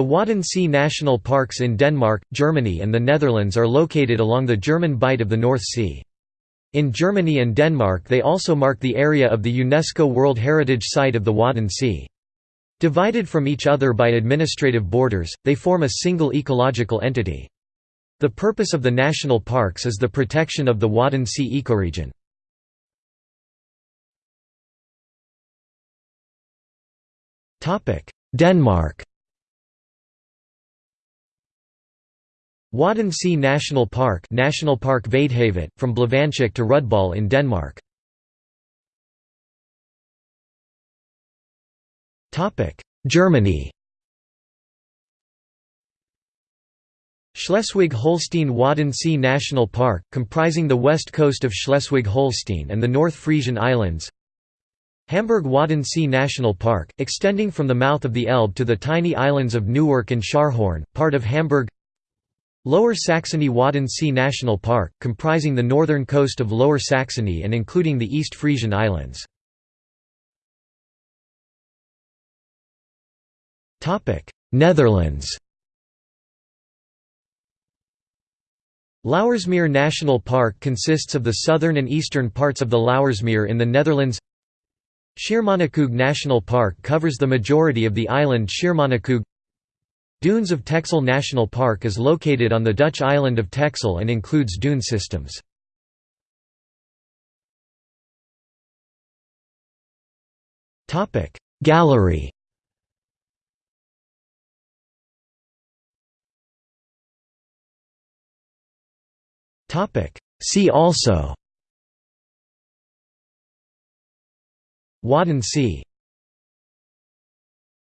The Wadden Sea National Parks in Denmark, Germany and the Netherlands are located along the German Bight of the North Sea. In Germany and Denmark they also mark the area of the UNESCO World Heritage Site of the Wadden Sea. Divided from each other by administrative borders, they form a single ecological entity. The purpose of the national parks is the protection of the Wadden Sea ecoregion. Denmark Wadden Sea National Park National Park from Blåvandshuk to Rudbøl in Denmark. Germany. Schleswig-Holstein Sea National Park, comprising the west coast of Schleswig-Holstein and the North Frisian Islands. Hamburg Wadden Sea National Park, extending from the mouth of the Elbe to the tiny islands of Neuwerk and Scharhorn, part of Hamburg Lower Saxony Wadden Sea National Park, comprising the northern coast of Lower Saxony and including the East Frisian Islands. Netherlands. Lauwersmeer National Park consists of the southern and eastern parts of the Lauwersmeer in the Netherlands. Schiermonnikoog National Park covers the majority of the island Schiermonnikoog Dunes of Texel National Park is located on the Dutch island of Texel and includes dune systems. Gallery. See also. Wadden Sea